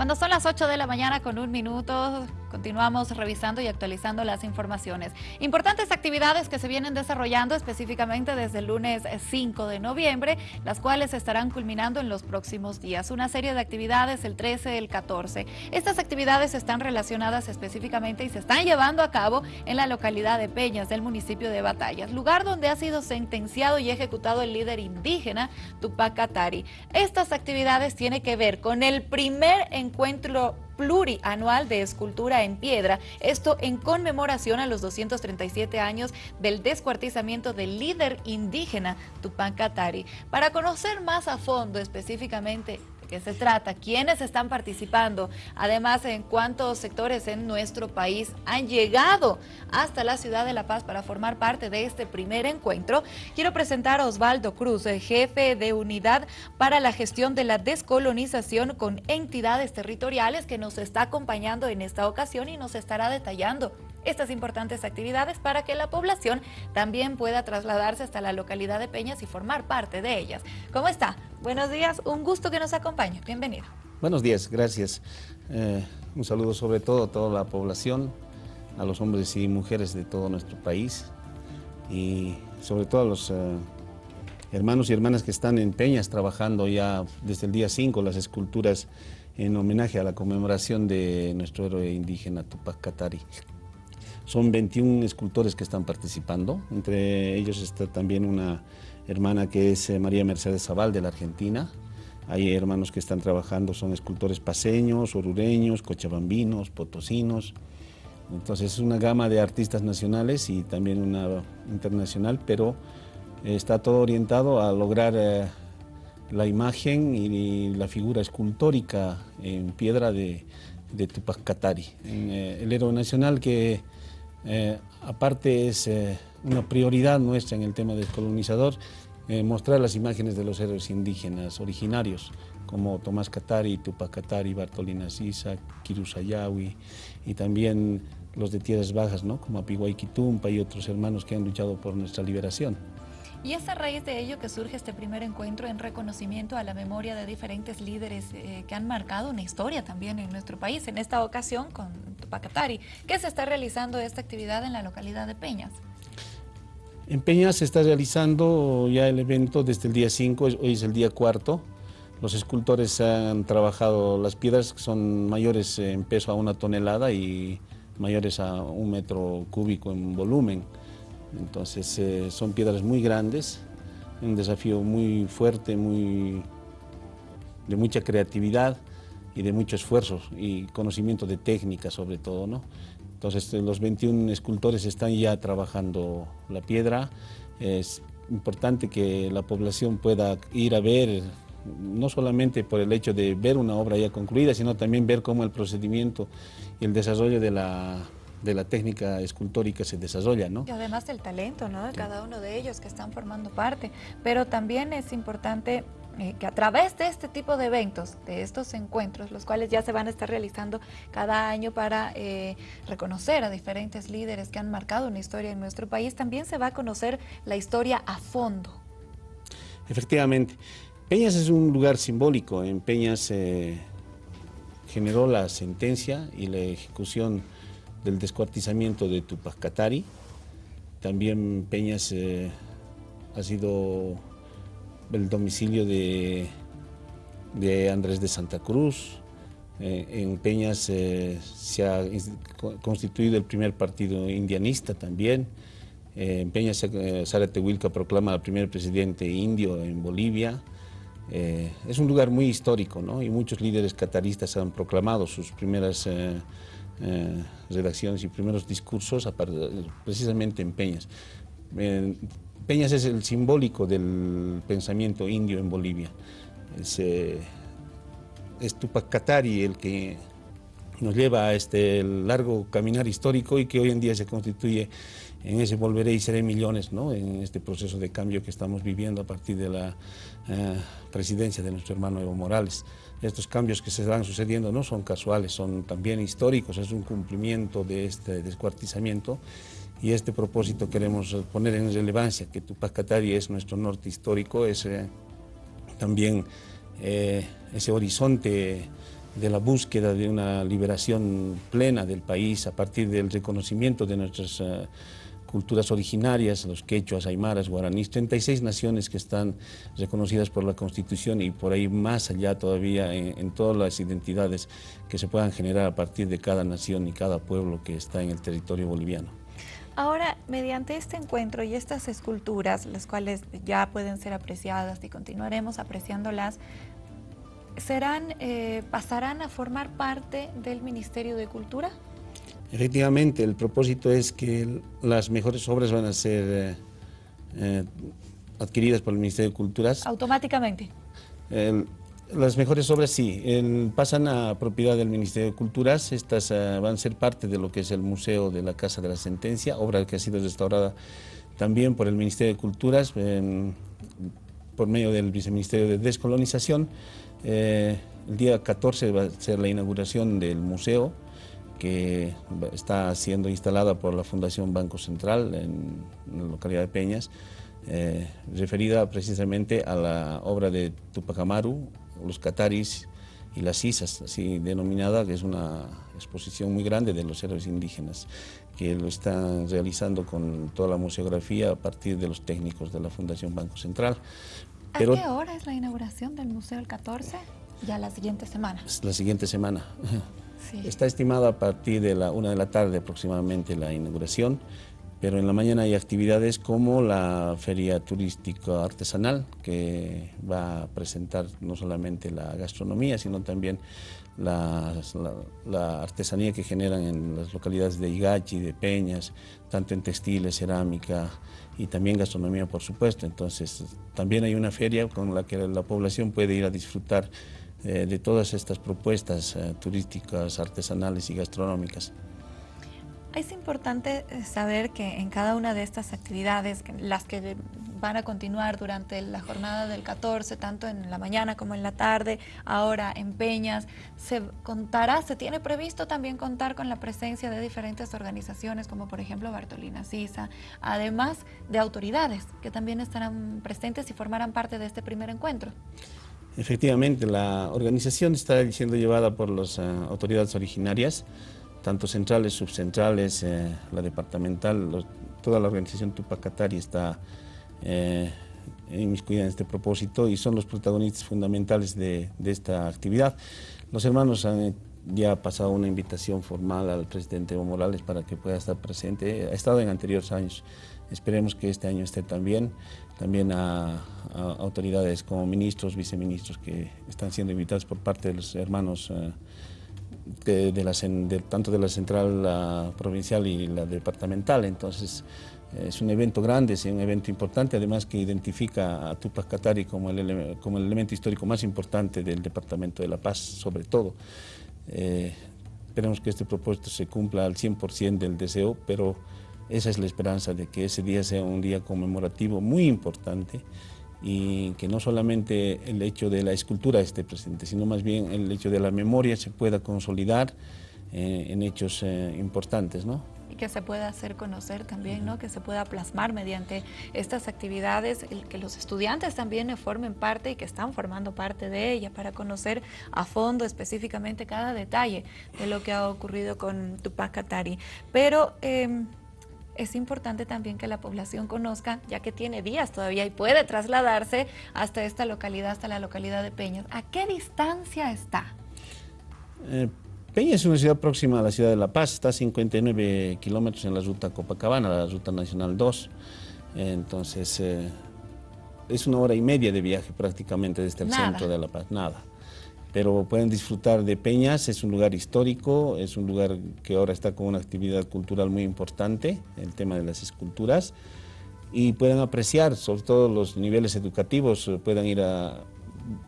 Cuando son las 8 de la mañana con un minuto, continuamos revisando y actualizando las informaciones. Importantes actividades que se vienen desarrollando específicamente desde el lunes 5 de noviembre, las cuales estarán culminando en los próximos días. Una serie de actividades el 13 y el 14. Estas actividades están relacionadas específicamente y se están llevando a cabo en la localidad de Peñas del municipio de Batallas, lugar donde ha sido sentenciado y ejecutado el líder indígena Tupac Katari. Estas actividades tienen que ver con el primer encuentro plurianual de escultura en piedra, esto en conmemoración a los 237 años del descuartizamiento del líder indígena Tupac Katari. Para conocer más a fondo específicamente qué se trata, quiénes están participando, además en cuántos sectores en nuestro país han llegado hasta la ciudad de La Paz para formar parte de este primer encuentro. Quiero presentar a Osvaldo Cruz, jefe de unidad para la gestión de la descolonización con entidades territoriales que nos está acompañando en esta ocasión y nos estará detallando estas importantes actividades para que la población también pueda trasladarse hasta la localidad de Peñas y formar parte de ellas. ¿Cómo está? Buenos días, un gusto que nos acompañe. Bienvenido. Buenos días, gracias. Eh, un saludo sobre todo a toda la población, a los hombres y mujeres de todo nuestro país y sobre todo a los eh, hermanos y hermanas que están en Peñas trabajando ya desde el día 5 las esculturas en homenaje a la conmemoración de nuestro héroe indígena Tupac Katari. Son 21 escultores que están participando, entre ellos está también una hermana que es eh, María Mercedes Zaval de la Argentina. Hay hermanos que están trabajando, son escultores paseños, orureños, cochabambinos, potosinos. Entonces es una gama de artistas nacionales y también una internacional, pero está todo orientado a lograr eh, la imagen y la figura escultórica en piedra de, Tupac Katari, eh, el héroe nacional que eh, aparte es eh, una prioridad nuestra en el tema descolonizador, eh, mostrar las imágenes de los héroes indígenas originarios, como Tomás Katari, Tupac Katari, Bartolina Sisa, Kirusayawi, y también los de tierras bajas, ¿no? como Apiguay Quitumpa y otros hermanos que han luchado por nuestra liberación. Y es a raíz de ello que surge este primer encuentro en reconocimiento a la memoria de diferentes líderes eh, que han marcado una historia también en nuestro país, en esta ocasión con Tupacatari. ¿Qué se está realizando esta actividad en la localidad de Peñas? En Peñas se está realizando ya el evento desde el día 5, hoy es el día cuarto. Los escultores han trabajado las piedras que son mayores en peso a una tonelada y mayores a un metro cúbico en volumen. Entonces eh, son piedras muy grandes, un desafío muy fuerte, muy, de mucha creatividad y de mucho esfuerzo y conocimiento de técnica sobre todo. ¿no? Entonces eh, los 21 escultores están ya trabajando la piedra. Es importante que la población pueda ir a ver, no solamente por el hecho de ver una obra ya concluida, sino también ver cómo el procedimiento y el desarrollo de la de la técnica escultórica se desarrolla, ¿no? Y además el talento, ¿no? De cada uno de ellos que están formando parte. Pero también es importante eh, que a través de este tipo de eventos, de estos encuentros, los cuales ya se van a estar realizando cada año para eh, reconocer a diferentes líderes que han marcado una historia en nuestro país, también se va a conocer la historia a fondo. Efectivamente. Peñas es un lugar simbólico. En Peñas se generó la sentencia y la ejecución del descuartizamiento de Tupac Katari. También Peñas eh, ha sido el domicilio de, de Andrés de Santa Cruz. Eh, en Peñas eh, se ha constituido el primer partido indianista también. en Peñas Sara Tehuilca proclama al primer presidente indio en Bolivia. es un lugar muy histórico ¿no? y muchos líderes cataristas han proclamado sus primeras eh, redacciones y primeros discursos precisamente en Peñas. Peñas es el simbólico del pensamiento indio en Bolivia. Es, eh, Tupac Katari el que nos lleva a este largo caminar histórico y que hoy en día se constituye en ese volveré y seré millones, ¿no? en este proceso de cambio que estamos viviendo a partir de la eh, presidencia de nuestro hermano Evo Morales. Estos cambios que se van sucediendo no son casuales, son también históricos, es un cumplimiento de este descuartizamiento y este propósito queremos poner en relevancia, que Tupac Katari es nuestro norte histórico, es eh, también eh, ese horizonte de la búsqueda de una liberación plena del país a partir del reconocimiento de nuestras eh, culturas originarias, los quechuas, aymaras, guaraníes, 36 naciones que están reconocidas por la Constitución y por ahí más allá todavía en, todas las identidades que se puedan generar a partir de cada nación y cada pueblo que está en el territorio boliviano. Ahora, mediante este encuentro y estas esculturas, las cuales ya pueden ser apreciadas y continuaremos apreciándolas, serán, eh, pasarán a formar parte del Ministerio de Cultura? Efectivamente, el propósito es que las mejores obras van a ser eh, eh, adquiridas por el Ministerio de Culturas. ¿Automáticamente? las mejores obras sí, pasan a propiedad del Ministerio de Culturas, estas van a ser parte de lo que es el Museo de la Casa de la Sentencia, obra que ha sido restaurada también por el Ministerio de Culturas, por medio del Viceministerio de Descolonización, eh, el día 14 va a ser la inauguración del museo que está siendo instalada por la Fundación Banco Central en, la localidad de Peñas, eh, referida precisamente a la obra de Tupac Amaru, los cataris y las isas, así denominada, que es una exposición muy grande de los héroes indígenas, que lo están realizando con toda la museografía a partir de los técnicos de la Fundación Banco Central. ¿A qué hora es la inauguración del museo el 14? Ya la siguiente semana. La siguiente semana. Está estimada a partir de la una de la tarde aproximadamente la inauguración, pero en la mañana hay actividades como la feria turística artesanal, que va a presentar no solamente la gastronomía, sino también la, la, artesanía que generan en las localidades de Igachi, de Peñas, tanto en textiles, cerámica, y también gastronomía, por supuesto. Entonces, también hay una feria con la que la población puede ir a disfrutar eh, de todas estas propuestas eh, turísticas, artesanales y gastronómicas. Es importante eh, saber que en cada una de estas actividades, las que van a continuar durante la jornada del 14, tanto en la mañana como en la tarde, ahora en Peñas, se contará, se tiene previsto también contar con la presencia de diferentes organizaciones, como por ejemplo Bartolina Sisa, además de autoridades que también estarán presentes y formarán parte de este primer encuentro. Efectivamente, la organización está siendo llevada por las eh, autoridades originarias, tanto centrales, subcentrales, eh, la departamental, toda la organización Tupacatari está eh, inmiscuida en este propósito y son los protagonistas fundamentales de, esta actividad. Los hermanos han ya pasado una invitación formal al presidente Evo Morales para que pueda estar presente. Ha estado en anteriores años. Esperemos que este año esté también. También a, autoridades como ministros, viceministros que están siendo invitados por parte de los hermanos eh, de, la, tanto de la central provincial y la departamental. Entonces, es un evento grande, es un evento importante, además que identifica a Tupac Katari como el, como el elemento histórico más importante del Departamento de La Paz, sobre todo. Eh, esperemos que este propósito se cumpla al 100% del deseo, pero esa es la esperanza de que ese día sea un día conmemorativo muy importante y que no solamente el hecho de la escultura esté presente, sino más bien el hecho de la memoria se pueda consolidar eh, en hechos eh, importantes, ¿no? Y que se pueda hacer conocer también, ¿no? que se pueda plasmar mediante estas actividades, que los estudiantes también formen parte y que están formando parte de ella para conocer a fondo específicamente cada detalle de lo que ha ocurrido con Tupac Katari. Pero... Em, es importante también que la población conozca, ya que tiene días todavía y puede trasladarse hasta esta localidad, hasta la localidad de Peñas. ¿A qué distancia está? Eh, Peña es una ciudad próxima a la ciudad de La Paz, está a 59 kilómetros en la ruta Copacabana, la ruta nacional 2. Entonces, eh, es una hora y media de viaje prácticamente desde el centro de La Paz, nada. Pero pueden disfrutar de Peñas, es un lugar histórico, es un lugar que ahora está con una actividad cultural muy importante, el tema de las esculturas, y pueden apreciar, sobre todo los niveles educativos, eh, puedan ir a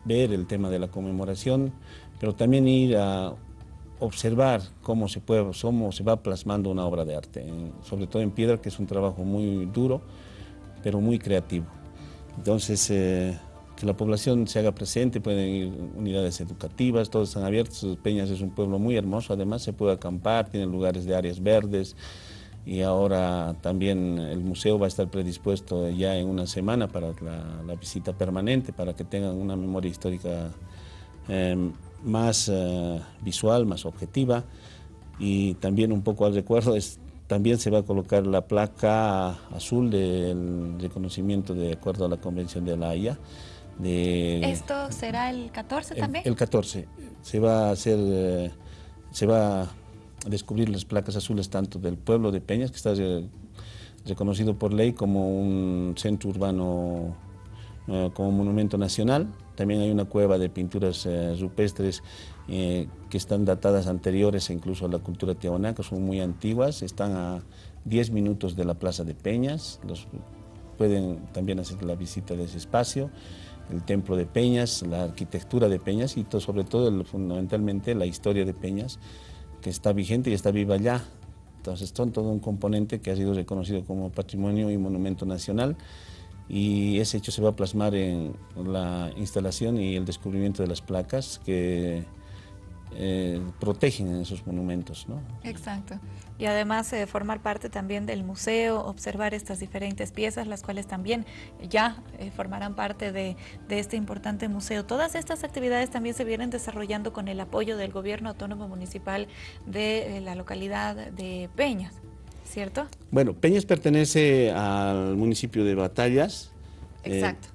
ver el tema de la conmemoración, pero también ir a observar cómo se, puede, cómo se va plasmando una obra de arte, sobre todo en piedra, que es un trabajo muy duro, pero muy creativo. Entonces, eh, que la población se haga presente, pueden ir unidades educativas, todos están abiertos, Peñas es un pueblo muy hermoso, además se puede acampar, tiene lugares de áreas verdes, y ahora también el museo va a estar predispuesto ya en una semana para la, visita permanente, para que tengan una memoria histórica eh, más eh, visual, más objetiva y también un poco al recuerdo es también se va a colocar la placa azul del reconocimiento de acuerdo a la Convención de la Haya. De, ¿Esto será el 14 también? El 14. Se va a hacer, eh, se va a descubrir las placas azules tanto del pueblo de Peñas, que está reconocido por ley como un centro urbano, eh, como monumento nacional. También hay una cueva de pinturas eh, rupestres que están datadas anteriores incluso a la cultura tiahuanaca, son muy antiguas, están a 10 minutos de la Plaza de Peñas, los, pueden también hacer la visita de ese espacio el templo de Peñas, la arquitectura de Peñas y sobre todo, fundamentalmente, la historia de Peñas, que está vigente y está viva ya. Entonces, son todo un componente que ha sido reconocido como patrimonio y monumento nacional y ese hecho se va a plasmar en la instalación y el descubrimiento de las placas que eh, protegen esos monumentos. ¿no? Exacto. Y además eh, formar parte también del museo, observar estas diferentes piezas, las cuales también ya eh, formarán parte de, de, este importante museo. Todas estas actividades también se vienen desarrollando con el apoyo del Gobierno Autónomo Municipal de la localidad de Peñas, ¿cierto? Bueno, Peñas pertenece al municipio de Batallas. Exacto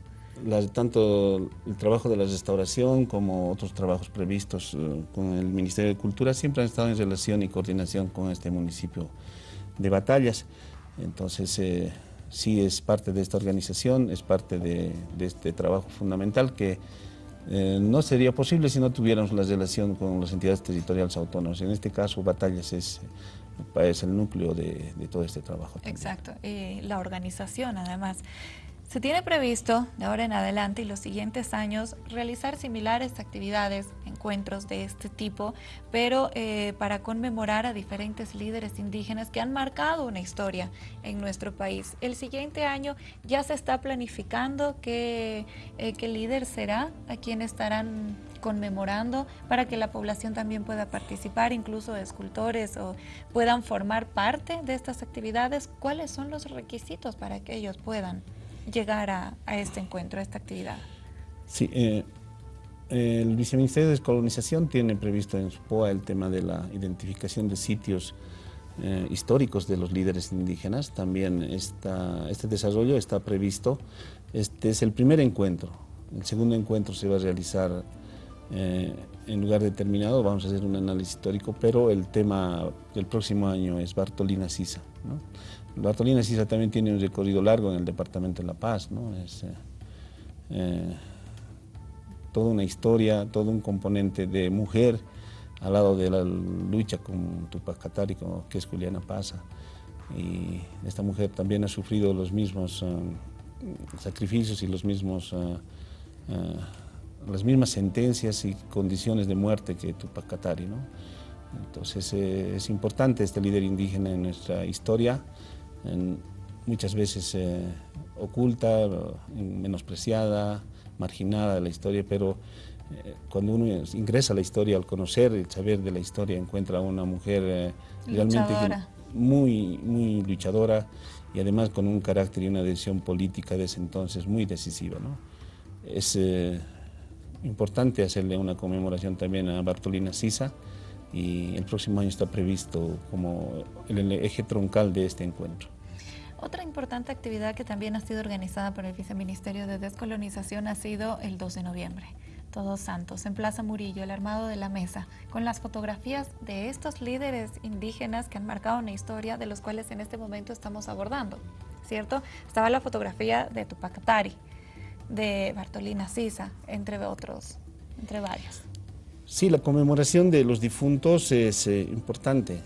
tanto el trabajo de la restauración como otros trabajos previstos eh, con el Ministerio de Cultura siempre han estado en relación y coordinación con este municipio de Batallas. Entonces, eh, sí es parte de esta organización, es parte de, este trabajo fundamental que eh, no sería posible si no tuviéramos la relación con las entidades territoriales autónomas. En este caso, Batallas es, es el núcleo de, todo este trabajo. Exacto, la organización además. Se tiene previsto de ahora en adelante y los siguientes años realizar similares actividades, encuentros de este tipo, pero eh, para conmemorar a diferentes líderes indígenas que han marcado una historia en nuestro país. El siguiente año ya se está planificando qué, eh, líder será, a quién estarán conmemorando para que la población también pueda participar, incluso escultores o puedan formar parte de estas actividades. ¿Cuáles son los requisitos para que ellos puedan? Llegar a, este encuentro, a esta actividad? Sí, eh, el Viceministerio de Descolonización tiene previsto en su POA el tema de la identificación de sitios eh, históricos de los líderes indígenas. También está, este desarrollo está previsto. Este es el primer encuentro. El segundo encuentro se va a realizar eh, en lugar determinado, vamos a hacer un análisis histórico, pero el tema del próximo año es Bartolina Sisa. ¿no? Bartolina Sisa también tiene un recorrido largo en el departamento de La Paz, ¿no? Es eh, eh, toda una historia, todo un componente de mujer al lado de la lucha con Tupac Katari, que es Juliana Paza. Y esta mujer también ha sufrido los mismos eh, sacrificios y los mismos, las mismas sentencias y condiciones de muerte que Tupac Katari. ¿no? Entonces es importante este líder indígena en nuestra historia muchas veces eh, oculta, menospreciada, marginada de la historia, pero eh, cuando uno ingresa a la historia, al conocer y saber de la historia, encuentra a una mujer eh, realmente muy, muy luchadora y además con un carácter y una decisión política de ese entonces muy decisiva. ¿no? Es importante hacerle una conmemoración también a Bartolina Sisa, y el próximo año está previsto como el eje troncal de este encuentro. Otra importante actividad que también ha sido organizada por el Viceministerio de Descolonización ha sido el 2 de noviembre. Todos Santos, en Plaza Murillo, el armado de la mesa, con las fotografías de estos líderes indígenas que han marcado una historia de los cuales en este momento estamos abordando, ¿cierto? Estaba la fotografía de Tupac Atari, de Bartolina Sisa, entre otros, entre varios. Sí, la conmemoración de los difuntos es eh, importante.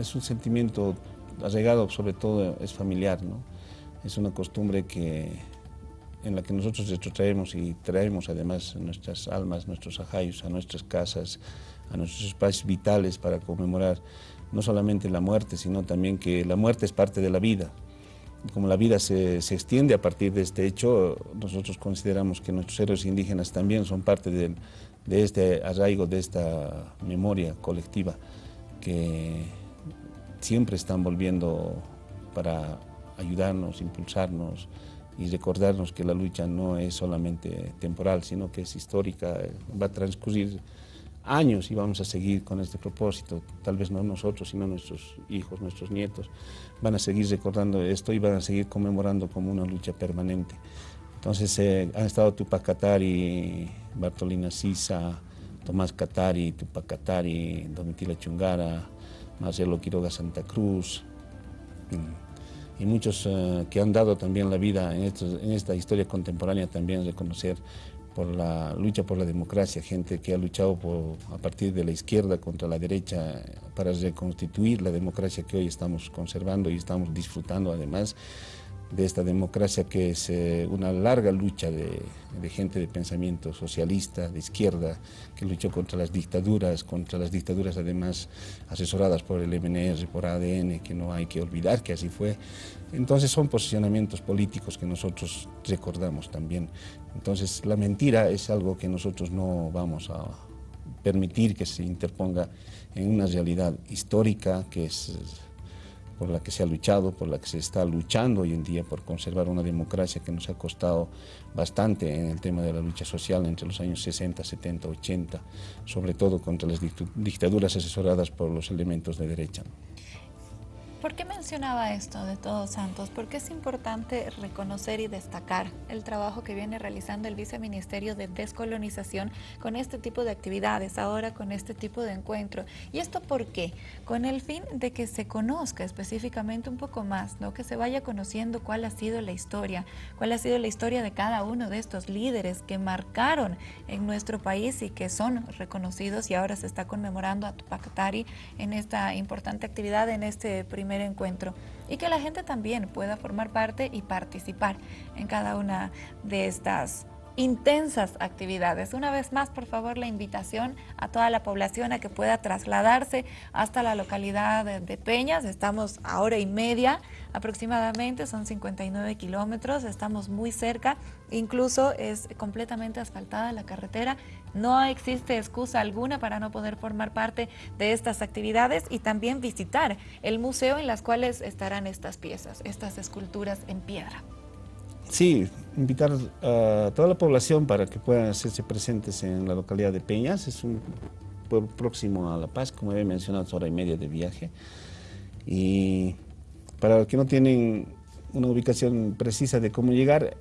Es un sentimiento arraigado, sobre todo es familiar, ¿no? Es una costumbre que, en la que nosotros traemos y traemos además nuestras almas, nuestros ajayos, a nuestras casas, a nuestros espacios vitales para conmemorar no solamente la muerte, sino también que la muerte es parte de la vida. Como la vida se, se extiende a partir de este hecho, nosotros consideramos que nuestros héroes indígenas también son parte del de este arraigo, de esta memoria colectiva que siempre están volviendo para ayudarnos, impulsarnos y recordarnos que la lucha no es solamente temporal, sino que es histórica, va a transcurrir años y vamos a seguir con este propósito, tal vez no nosotros, sino nuestros hijos, nuestros nietos, van a seguir recordando esto y van a seguir conmemorando como una lucha permanente. Entonces eh, han estado Tupac Katari, Bartolina Sisa, Tomás Katari, Tupac Katari, Domitila Chungara, Marcelo Quiroga Santa Cruz, mm, y muchos eh, que han dado también la vida en, en esta historia contemporánea también reconocer por la lucha por la democracia, gente que ha luchado por, a partir de la izquierda contra la derecha para reconstituir la democracia que hoy estamos conservando y estamos disfrutando además de esta democracia que es eh, una larga lucha de, gente de pensamiento socialista, de izquierda, que luchó contra las dictaduras, contra las dictaduras además asesoradas por el MNR, por ADN, que no hay que olvidar que así fue. Entonces son posicionamientos políticos que nosotros recordamos también. Entonces la mentira es algo que nosotros no vamos a permitir que se interponga en una realidad histórica que es por la que se ha luchado, por la que se está luchando hoy en día por conservar una democracia que nos ha costado bastante en el tema de la lucha social entre los años 60, 70, 80, sobre todo contra las dictaduras asesoradas por los elementos de derecha. ¿Por qué mencionaba esto de Todos Santos? Porque es importante reconocer y destacar el trabajo que viene realizando el Viceministerio de Descolonización con este tipo de actividades, ahora con este tipo de encuentro. ¿Y esto por qué? Con el fin de que se conozca específicamente un poco más, ¿no? que se vaya conociendo cuál ha sido la historia, cuál ha sido la historia de cada uno de estos líderes que marcaron en nuestro país y que son reconocidos y ahora se está conmemorando a Tupac Katari en esta importante actividad, en este primer encuentro y que la gente también pueda formar parte y participar en cada una de estas intensas actividades. Una vez más, por favor, la invitación a toda la población a que pueda trasladarse hasta la localidad de, Peñas. Estamos a hora y media aproximadamente, son 59 kilómetros, estamos muy cerca, incluso es completamente asfaltada la carretera. No existe excusa alguna para no poder formar parte de estas actividades y también visitar el museo en las cuales estarán estas piezas, estas esculturas en piedra. Sí, invitar a toda la población para que puedan hacerse presentes en la localidad de Peñas. Es un pueblo próximo a La Paz, como he mencionado, hora y media de viaje. Y para los que no tienen una ubicación precisa de cómo llegar,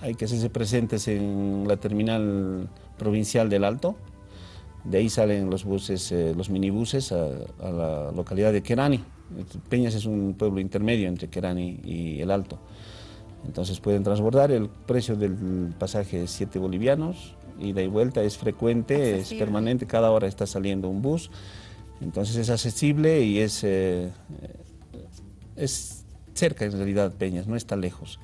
hay que hacerse presentes en la terminal provincial del Alto. De ahí salen los buses, eh, los minibuses a, a, la localidad de Querani. Peñas es un pueblo intermedio entre Querani y el Alto. Entonces pueden transbordar, el precio del pasaje es 7 bolivianos, ida y vuelta es frecuente, es permanente, cada hora está saliendo un bus, entonces es accesible y es, eh, es cerca en realidad Peñas, no está lejos.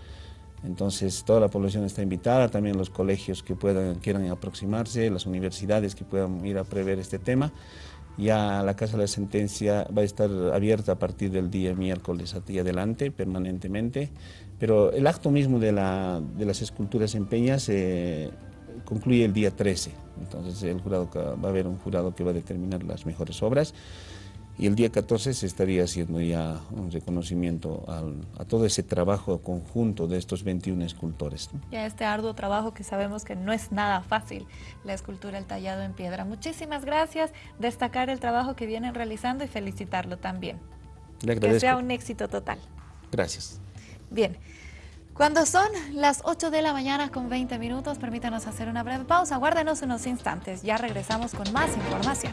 Entonces toda la población está invitada, también los colegios que puedan, quieran aproximarse, las universidades que puedan ir a prever este tema. Ya la Casa de la Sentencia va a estar abierta a partir del día miércoles y adelante, permanentemente, pero el acto mismo de, la, de las esculturas en Peñas concluye el día 13, entonces el jurado, va a haber un jurado que va a determinar las mejores obras y el día 14 se estaría haciendo ya un reconocimiento a todo ese trabajo conjunto de estos 21 escultores. Ya este arduo trabajo que sabemos que no es nada fácil, la escultura, el tallado en piedra. Muchísimas gracias, destacar el trabajo que vienen realizando y felicitarlo también. Que sea un éxito total. Gracias. Bien. Cuando son las 8 de la mañana con 20 minutos, permítanos hacer una breve pausa. Guárdenos unos instantes. Ya regresamos con más información.